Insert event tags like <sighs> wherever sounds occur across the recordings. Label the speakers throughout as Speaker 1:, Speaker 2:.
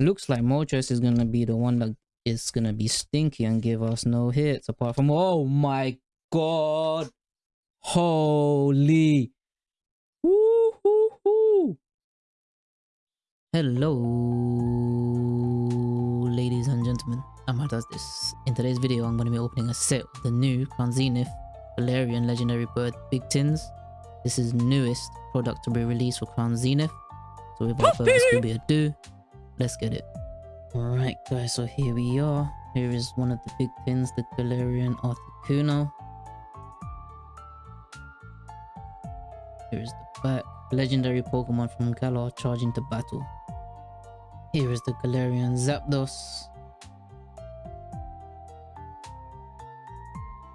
Speaker 1: Looks like Moltres is gonna be the one that is gonna be stinky and give us no hits apart from oh my god. Holy Woo hoo hoo. Hello ladies and gentlemen. I'm does this. In today's video I'm gonna be opening a set of the new Crown Zenith Galarian Legendary Bird Big Tins. This is newest product to be released for Crown Zenith. So without further ado, let's get it. Alright guys, so here we are. Here is one of the big tins, the Galarian Articuno. Here is the back. Legendary Pokemon from Galar charging to battle. Here is the Galarian Zapdos.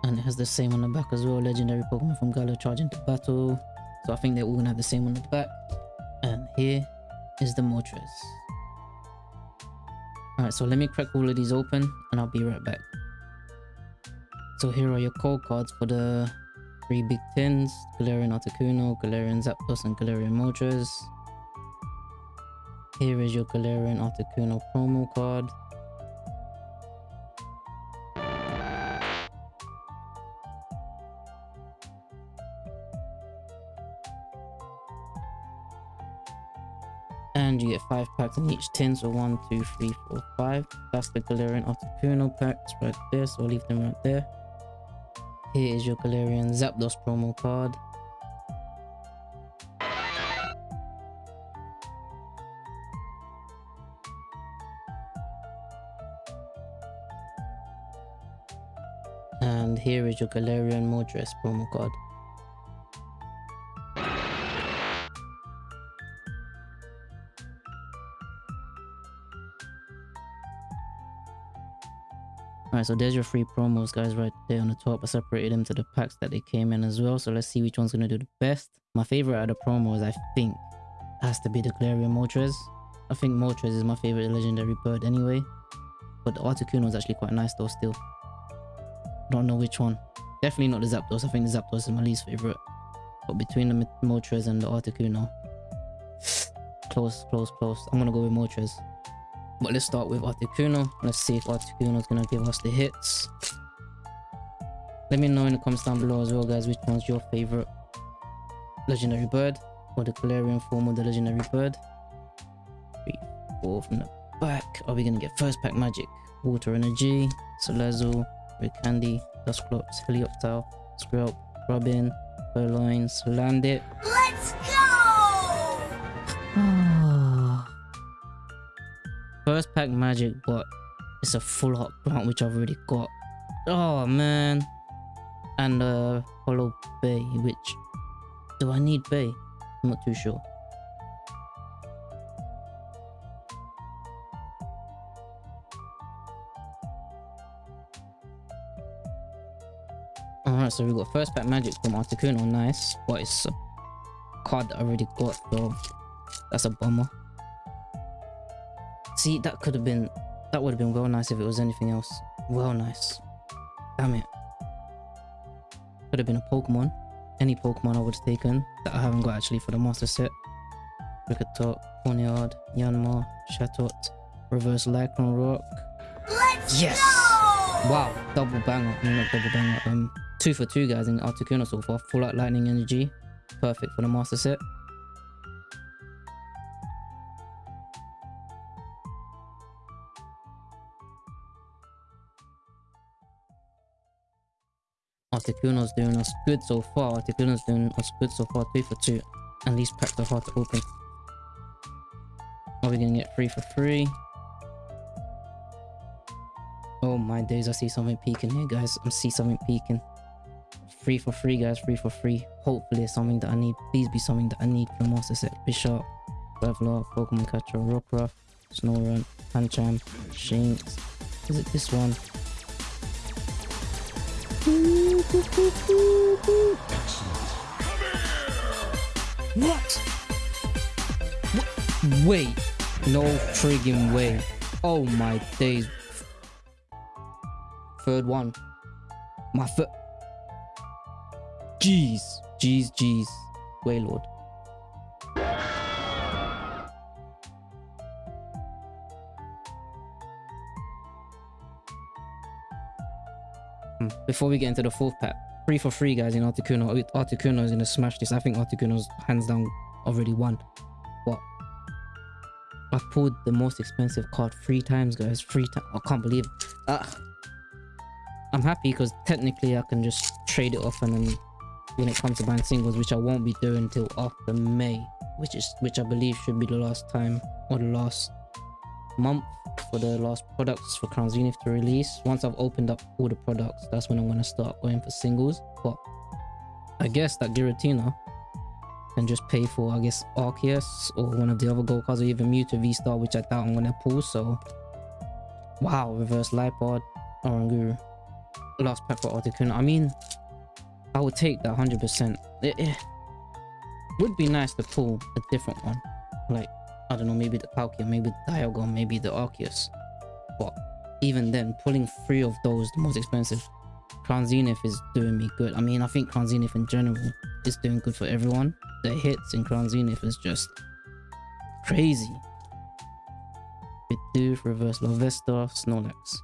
Speaker 1: And it has the same on the back as well. Legendary Pokemon from Galar charging to battle. So I think they're all gonna have the same on the back. And here is the Moltres. Alright, so let me crack all of these open and I'll be right back. So here are your code cards for the three big tins. Galarian Articuno, Galarian Zapdos and Galarian Moltres. Here is your Galarian Articuno promo card. You get five packs in each. Tin so one two three four five. That's the galarian articuno packs right there so i'll leave them right there. Here is your galarian zapdos promo card. And here is your galarian moltres promo card So there's your free promos, guys, right there on the top. I separated them to the packs that they came in as well. So let's see which one's going to do the best. My favorite out of the promos, I think, has to be the Galarian Moltres. I think Moltres is my favorite legendary bird anyway. But the Articuno is actually quite nice though still. Don't know which one. Definitely not the Zapdos. I think the Zapdos is my least favorite. But between the Moltres and the Articuno, <sighs> close, close, close. I'm going to go with Moltres. But let's start with Articuno. Let's see if Articuno is gonna give us the hits. Let me know in the comments down below as well, guys, which one's your favorite legendary bird or the Galarian form of the legendary bird. Three, four from the back. Are we gonna get first pack magic? Water Energy, Salazzle, Red Candy, Dusclops, Helioptile, Skrelp, Robin, Purrloin, Landit.
Speaker 2: Let's go! Oh.
Speaker 1: First pack magic, but it's a full hot plant which I've already got. Oh man. And uh Hollow Bay, which do I need Bay? I'm not too sure. Alright, so we've got first pack magic from Articuno, nice. But it's a card that I already got, so that's a bummer. See, that could have been... That would have been well nice if it was anything else. Well nice. Damn it. Could have been a Pokemon. Any Pokemon I would have taken that I haven't got actually for the Master Set. Kricketot, Pawniard, Yanma, Chatot, Reverse Lycanroc.
Speaker 2: Let's
Speaker 1: Yes!
Speaker 2: go!
Speaker 1: Wow, double banger. No, not double banger. Um, two for two guys in Articuno so far. Full out lightning energy. Perfect for the Master Set. Articuno's doing us good so far. Articuno's doing us good so far. Two for two. And these packs are hard to open. Are we gonna get three for free? Oh my days, I see something peeking here, guys. I see something peeking. Free for free, guys. Free for free. Hopefully it's something that I need. Please be something that I need the Master Set. Bisharp, Graveler, Pokemon Catcher, Rockruff, Snorunt, Pancham, Shinx. Is it this one? What? what? Wait. No friggin' way. Oh my days. Third one. My foot. Jeez. Jeez, jeez. Wailord. Before we get into the fourth pack, three for free, guys, in Articuno. Articuno is gonna smash this. I think Articuno's hands down already won. What? I've pulled the most expensive card three times, guys. Three times. I can't believe. It. Uh, I'm happy because technically I can just trade it off and then when it comes to buying singles, which I won't be doing until after May, which is which I believe should be the last time or the last month for the last products for Crown Zenith to release. Once I've opened up all the products, that's when I'm gonna start going for singles. But I guess that Giratina can just pay for I guess Arceus or one of the other gold cards or even Mewtwo V-Star, which I doubt I'm gonna pull. So wow, reverse Liepard, Oranguru. Last pack for Articuno. I mean, I would take that 100%. It, it would be nice to pull a different one. Like, I don't know, maybe the Palkia, maybe the Dialga, maybe the Arceus. But even then, pulling three of those, the most expensive, Crown Zenith is doing me good. I mean, I think Crown Zenith in general is doing good for everyone. The hits in Crown Zenith is just crazy. Bidoof, Reverse Larvesta, Snorlax.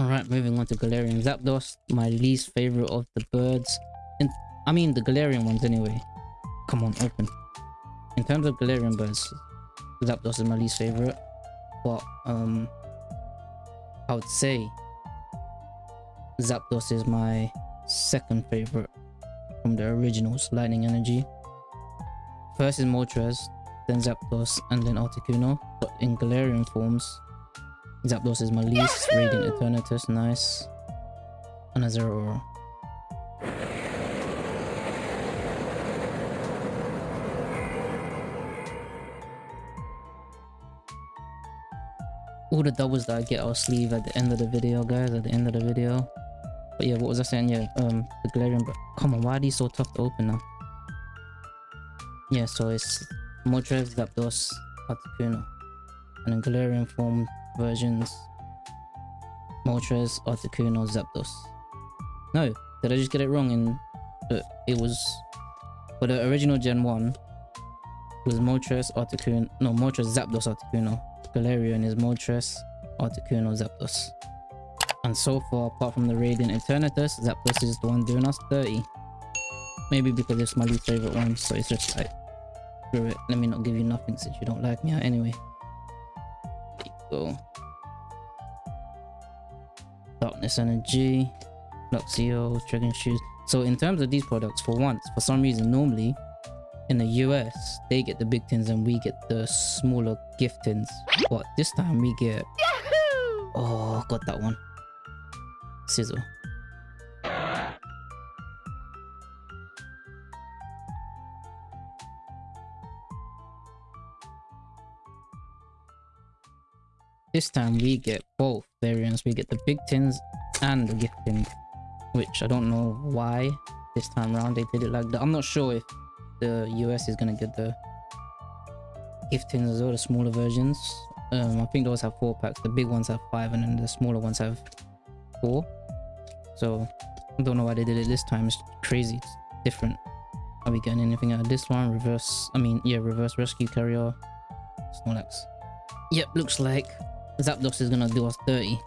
Speaker 1: Alright, moving on to Galarian Zapdos, my least favorite of the birds. In, I mean, the Galarian ones anyway. Come on, open. In terms of Galarian birds, Zapdos is my least favorite. But, um, I would say Zapdos is my second favorite from the originals, Lightning Energy. First is Moltres, then Zapdos, and then Articuno. But in Galarian forms, Zapdos is my least. Radiant Eternatus, nice. And a All the doubles that I get I'll sleeve at the end of the video, guys. At the end of the video. But yeah, what was I saying? Yeah, um, the Galarian. But come on, why are these so tough to open now? Yeah, so it's Moltres, Zapdos, Articuno. And in Galarian form, versions Moltres, Articuno, Zapdos. No, did I just get it wrong? And uh, it was for the original Gen 1 was Moltres, Articuno, no Moltres, Zapdos, Articuno. Galarian is Moltres, Articuno, Zapdos. And so far, apart from the Radiant Eternatus, Zapdos is the one doing us 30. Maybe because it's my least favorite one, so it's just like, screw it, let me not give you nothing since you don't like me anyway. There you go. Darkness Energy, Luxio, Dragon Shoes. So in terms of these products, for once, for some reason, normally in the US, they get the big tins and we get the smaller gift tins. But this time we get... Oh, got that one. Sizzle. This time we get both variants. We get the big tins and the gift tin, which I don't know why this time around they did it like that. I'm not sure if the US is gonna get the gift tins as well, the smaller versions. Um, I think those have four packs. The big ones have five, and then the smaller ones have four. So I don't know why they did it this time. It's crazy. It's different. Are we getting anything out of this one? Reverse. I mean, yeah, reverse rescue carrier. Snorlax. Yep, looks like Zapdos is gonna do us 30.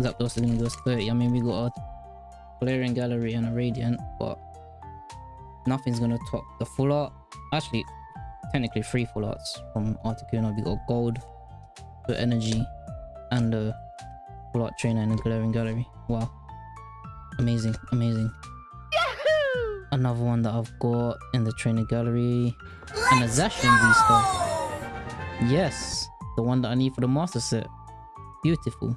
Speaker 1: Zapdos is gonna do us 30. I mean, we got a Galarian Gallery and a Radiant, but nothing's gonna top the full art. Actually, technically three full arts from Articuno. We got Gold, the Energy, and the full art trainer in the Galarian Gallery. Wow. Amazing, amazing.
Speaker 2: Yahoo!
Speaker 1: Another one that I've got in the trainer gallery. And a Zacian V-Star. Yes, the one that I need for the master set. Beautiful.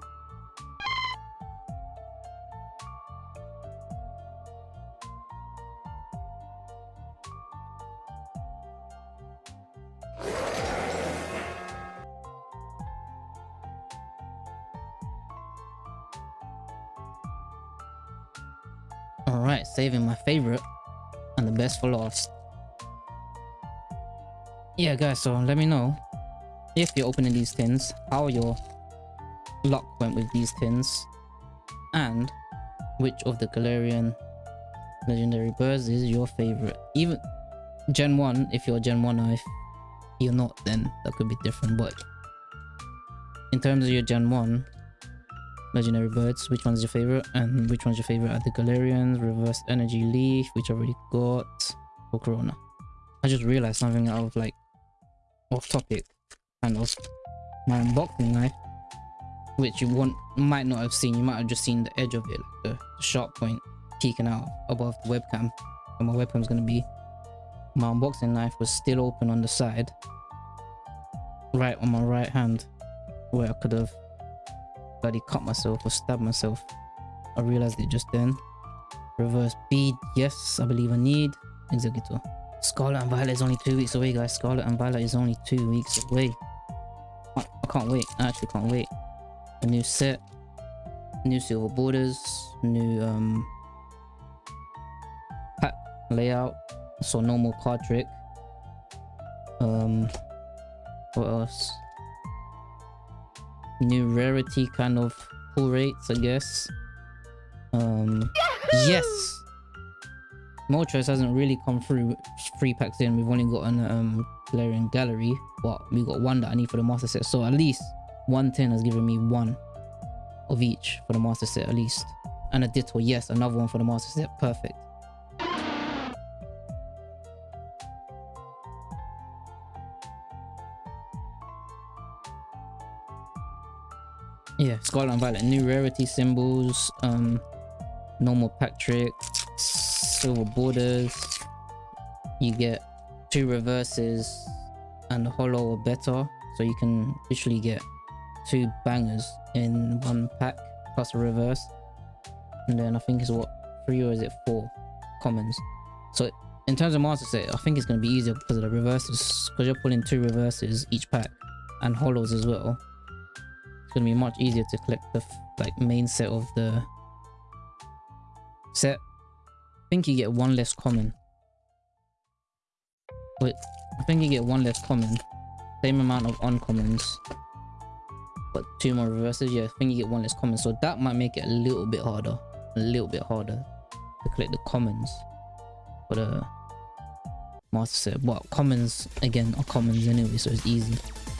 Speaker 1: Alright, saving my favorite and the best for last. Yeah guys, so let me know if you're opening these tins, how your luck went with these tins, and which of the Galarian legendary birds is your favorite. Even Gen 1, if you're Gen 1 or if you're not, then that could be different. But in terms of your Gen 1 legendary birds. Which one's your favorite? And which one's your favorite? Are the Galarians, Reverse Energy Leaf, which I already got, for Corona? I just realized something out of like off topic, and of. My unboxing knife, which you want might not have seen. You might have just seen the edge of it, the, the sharp point peeking out above the webcam. Where my webcam's gonna be. My unboxing knife was still open on the side, right on my right hand, where I could have bloody cut myself or stabbed myself. I realized it just then. Reverse bead, yes, I believe I need. Executor. Scarlet and Violet is only two weeks away, guys. Scarlet and Violet is only two weeks away. I, I can't wait. I actually can't wait. A new set, new silver borders, new um pack layout. So normal card trick. Um, what else? New rarity kind of pull rates, I guess. Um, yes. Moltres hasn't really come through free packs in. We've only got an um Galarian Gallery, but we got one that I need for the master set. So at least 110 has given me one of each for the master set at least. And a Ditto, yes, another one for the master set. Perfect. Yeah, Scarlet and Violet, new rarity symbols, um, normal pack trick, silver borders. You get two reverses and a holo or better, so you can literally get two bangers in one pack plus a reverse. And then I think it's what three or is it four commons. So in terms of master set, I think it's going to be easier because of the reverses, because you're pulling two reverses each pack and holos as well it's gonna be much easier to collect the like main set of the set. I think you get one less common. Wait, I think you get one less common. Same amount of uncommons. But two more reverses. Yeah, I think you get one less common. So that might make it a little bit harder. A little bit harder to collect the commons for the uh, master set. But commons, again, are commons anyway, so it's easy.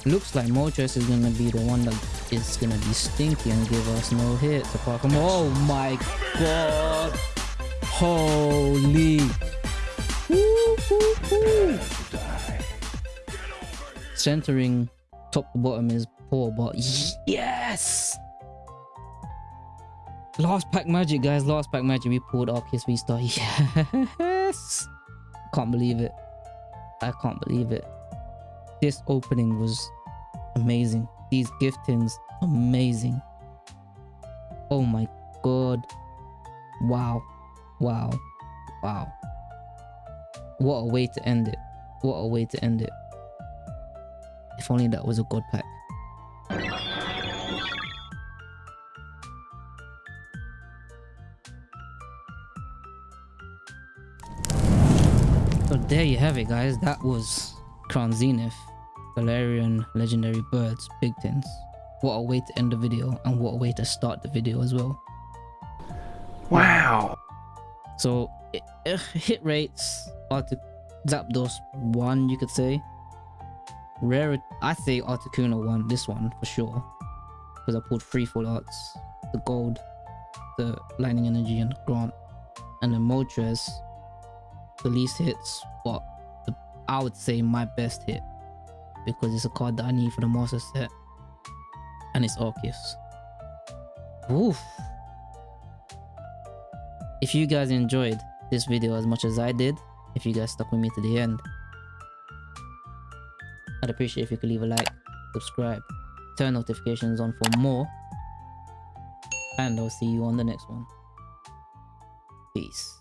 Speaker 1: Looks like Moltres is gonna be the one that is gonna be stinky and give us no hits apart from oh my god. Holy. Woo, woo, woo. centering top to bottom is poor but yes. Last pack magic guys. Last pack magic. We pulled Arceus V star. <laughs> Yes. Can't believe it. I can't believe it. This opening was amazing. These giftings, amazing. Oh my god. Wow. Wow. Wow. What a way to end it. What a way to end it. If only that was a god pack. So there you have it guys. That was Crown Zenith. Galarian legendary birds, big tins. What a way to end the video and what a way to start the video as well.
Speaker 2: Wow.
Speaker 1: So hit rates Artic Zapdos one you could say. Rare I say Articuno one, this one for sure. Because I pulled three full arts. The gold, the lightning energy and grant. And the Moltres, the least hits, but the, I would say my best hit because it's a card that I need for the master set. And it's Arceus. Oof. If you guys enjoyed this video as much as I did, if you guys stuck with me to the end, I'd appreciate if you could leave a like, subscribe, turn notifications on for more, and I'll see you on the next one. Peace.